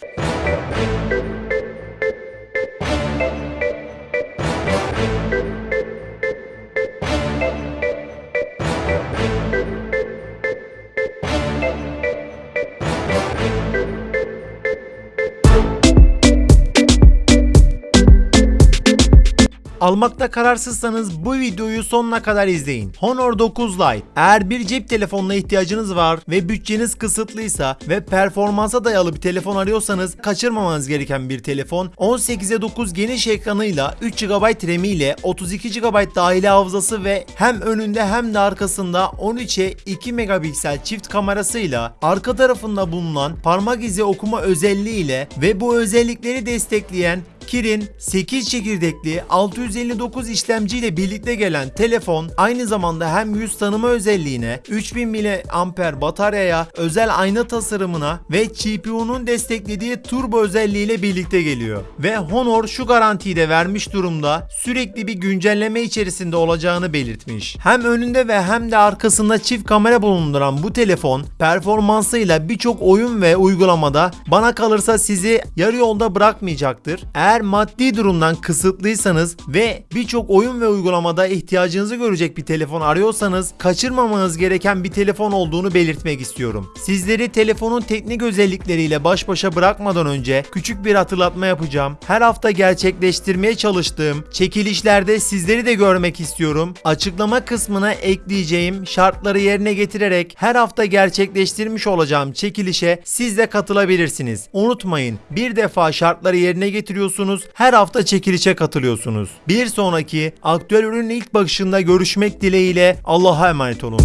Thank you. Almakta kararsızsanız bu videoyu sonuna kadar izleyin. Honor 9 Lite. Eğer bir cep telefonuna ihtiyacınız var ve bütçeniz kısıtlıysa ve performansa dayalı bir telefon arıyorsanız kaçırmamanız gereken bir telefon. 18'e 9 geniş ekranıyla 3 GB RAM ile 32 GB dahili hafızası ve hem önünde hem de arkasında 13'e 2 megapiksel çift kamerasıyla arka tarafında bulunan parmak izi okuma özelliğiyle ve bu özellikleri destekleyen Kirin 8 çekirdekli 659 işlemci ile birlikte gelen telefon aynı zamanda hem yüz tanıma özelliğine, 3000 mAh bataryaya, özel ayna tasarımına ve GPU'nun desteklediği turbo özelliğiyle birlikte geliyor. Ve Honor şu garantiyi de vermiş durumda sürekli bir güncelleme içerisinde olacağını belirtmiş. Hem önünde ve hem de arkasında çift kamera bulunduran bu telefon performansıyla birçok oyun ve uygulamada bana kalırsa sizi yarı yolda bırakmayacaktır. Eğer maddi durumdan kısıtlıysanız ve birçok oyun ve uygulamada ihtiyacınızı görecek bir telefon arıyorsanız kaçırmamanız gereken bir telefon olduğunu belirtmek istiyorum. Sizleri telefonun teknik özellikleriyle baş başa bırakmadan önce küçük bir hatırlatma yapacağım. Her hafta gerçekleştirmeye çalıştığım çekilişlerde sizleri de görmek istiyorum. Açıklama kısmına ekleyeceğim şartları yerine getirerek her hafta gerçekleştirmiş olacağım çekilişe siz de katılabilirsiniz. Unutmayın bir defa şartları yerine getiriyorsunuz her hafta çekilişe katılıyorsunuz. Bir sonraki aktüel ürünün ilk bakışında görüşmek dileğiyle Allah'a emanet olun.